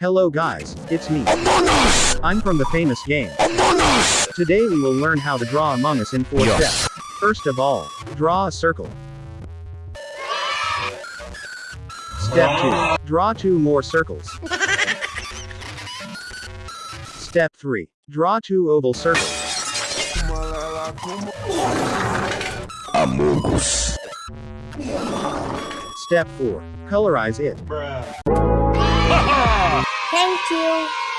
Hello guys, it's me. I'm from the famous game. Today we will learn how to draw Among Us in 4 Yes. steps. First of all, draw a circle. Step 2. Draw two more circles. Step 3. Draw two oval circles. Among Us. Step 4. Colorize it. Thank 就